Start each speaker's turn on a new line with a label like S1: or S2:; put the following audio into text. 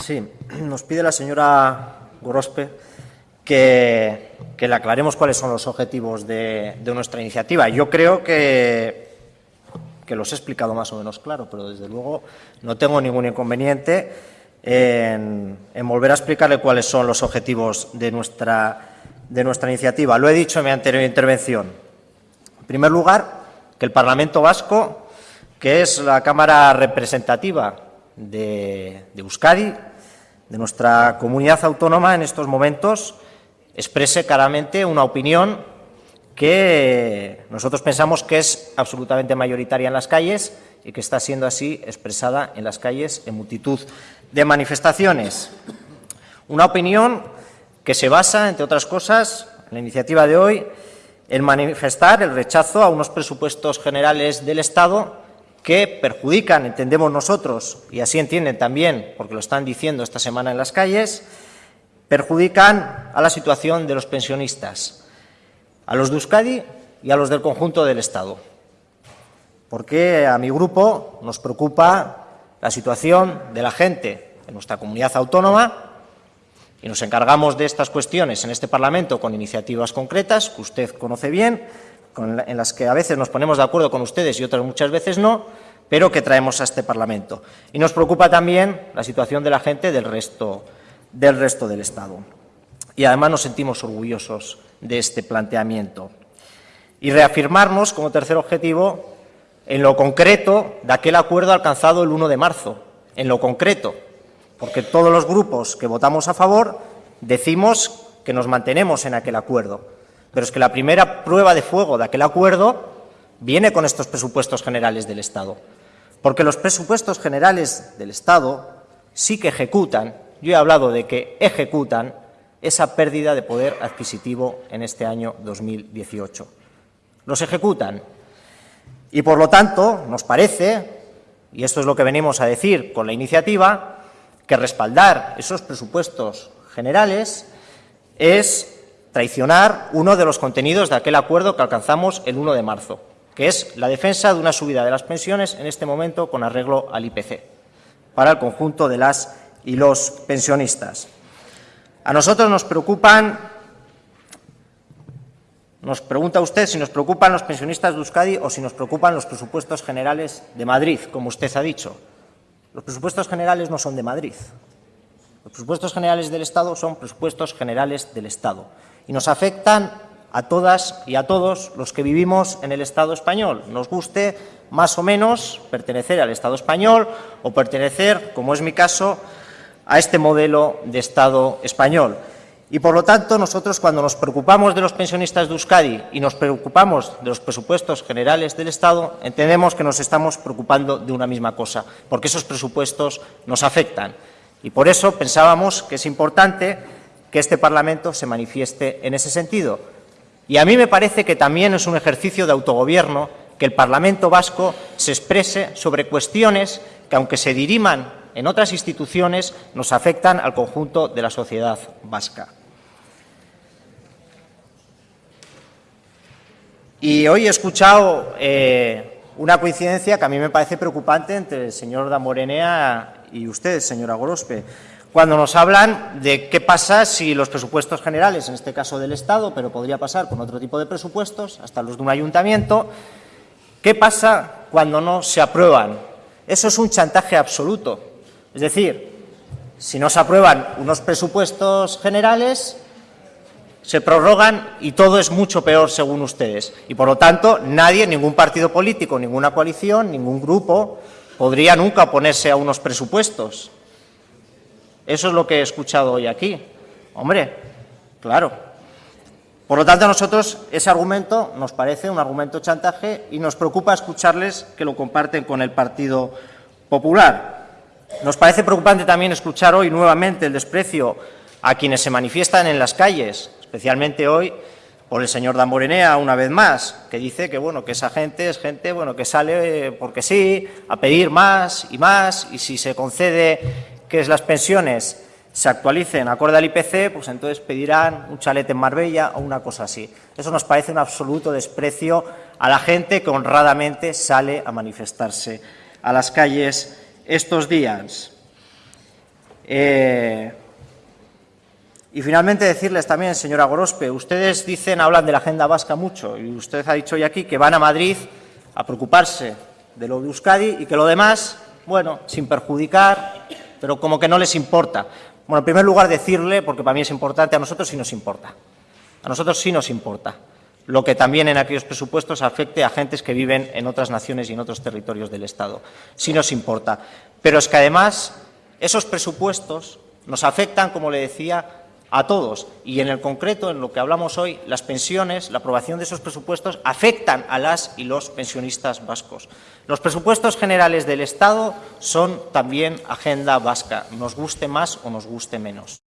S1: Sí, nos pide la señora Gorospe que, le aclaremos cuáles son los objetivos de, nuestra iniciativa. Yo creo que, que los he explicado más o menos claro, pero desde luego no tengo ningún inconveniente en, volver a explicarle cuáles son los objetivos de nuestra, de nuestra iniciativa. Lo he dicho en mi anterior intervención. En primer lugar, que el Parlamento Vasco, que es la Cámara representativa de, Euskadi, de nuestra comunidad autónoma en estos momentos, exprese claramente una opinión que nosotros pensamos que es absolutamente mayoritaria en las calles y que está siendo así expresada en las calles en multitud de manifestaciones. Una opinión que se basa, entre otras cosas, en la iniciativa de hoy, en manifestar el rechazo a unos presupuestos generales del Estado que perjudican, entendemos nosotros, y así entienden también, porque lo están diciendo esta semana en las calles, perjudican a la situación de los pensionistas, a los de Euskadi y a los del conjunto del Estado. Porque a mi grupo nos preocupa la situación de la gente en nuestra comunidad autónoma y nos encargamos de estas cuestiones en este Parlamento con iniciativas concretas que usted conoce bien, en las que a veces nos ponemos de acuerdo con ustedes y otras muchas veces no, pero que traemos a este Parlamento. Y nos preocupa también la situación de la gente del resto del, resto del Estado. Y además nos sentimos orgullosos de este planteamiento. Y reafirmarnos como tercer objetivo en lo concreto de aquel acuerdo alcanzado el 1 de marzo, en lo concreto, porque todos los grupos que votamos a favor decimos que nos mantenemos en aquel acuerdo. Pero es que la primera prueba de fuego de aquel acuerdo viene con estos presupuestos generales del Estado. Porque los presupuestos generales del Estado sí que ejecutan, yo he hablado de que ejecutan esa pérdida de poder adquisitivo en este año 2018. Los ejecutan y, por lo tanto, nos parece, y esto es lo que venimos a decir con la iniciativa, que respaldar esos presupuestos generales es traicionar uno de los contenidos de aquel acuerdo que alcanzamos el 1 de marzo, que es la defensa de una subida de las pensiones en este momento con arreglo al IPC para el conjunto de las y los pensionistas. A nosotros nos preocupan nos pregunta usted si nos preocupan los pensionistas de Euskadi o si nos preocupan los presupuestos generales de Madrid, como usted ha dicho. Los presupuestos generales no son de Madrid. Los presupuestos generales del Estado son presupuestos generales del Estado y nos afectan a todas y a todos los que vivimos en el Estado español. Nos guste más o menos pertenecer al Estado español o pertenecer, como es mi caso, a este modelo de Estado español. Y, por lo tanto, nosotros cuando nos preocupamos de los pensionistas de Euskadi y nos preocupamos de los presupuestos generales del Estado, entendemos que nos estamos preocupando de una misma cosa, porque esos presupuestos nos afectan. Y por eso pensábamos que es importante que este Parlamento se manifieste en ese sentido. Y a mí me parece que también es un ejercicio de autogobierno que el Parlamento vasco se exprese sobre cuestiones que, aunque se diriman en otras instituciones, nos afectan al conjunto de la sociedad vasca. Y hoy he escuchado eh, una coincidencia que a mí me parece preocupante entre el señor Damorenea y usted, señora Gorospe, cuando nos hablan de qué pasa si los presupuestos generales, en este caso del Estado, pero podría pasar con otro tipo de presupuestos, hasta los de un ayuntamiento, ¿qué pasa cuando no se aprueban? Eso es un chantaje absoluto. Es decir, si no se aprueban unos presupuestos generales, se prorrogan y todo es mucho peor según ustedes. Y por lo tanto, nadie, ningún partido político, ninguna coalición, ningún grupo podría nunca oponerse a unos presupuestos. Eso es lo que he escuchado hoy aquí. Hombre, claro. Por lo tanto, a nosotros ese argumento nos parece un argumento chantaje y nos preocupa escucharles que lo comparten con el Partido Popular. Nos parece preocupante también escuchar hoy nuevamente el desprecio a quienes se manifiestan en las calles, especialmente hoy por el señor Damborenea una vez más, que dice que bueno, que esa gente es gente bueno, que sale porque sí, a pedir más y más, y si se concede que las pensiones se actualicen acorde al IPC, pues entonces pedirán un chalet en Marbella o una cosa así. Eso nos parece un absoluto desprecio a la gente que honradamente sale a manifestarse a las calles estos días. Eh, y finalmente decirles también, señora Gorospe, ustedes dicen, hablan de la agenda vasca mucho, y usted ha dicho hoy aquí que van a Madrid a preocuparse de lo de Euskadi y que lo demás, bueno, sin perjudicar, pero como que no les importa. Bueno, en primer lugar decirle, porque para mí es importante, a nosotros sí nos importa. A nosotros sí nos importa lo que también en aquellos presupuestos afecte a gentes que viven en otras naciones y en otros territorios del Estado. Sí nos importa. Pero es que además esos presupuestos nos afectan, como le decía, a todos. Y en el concreto, en lo que hablamos hoy, las pensiones, la aprobación de esos presupuestos afectan a las y los pensionistas vascos. Los presupuestos generales del Estado son también agenda vasca, nos guste más o nos guste menos.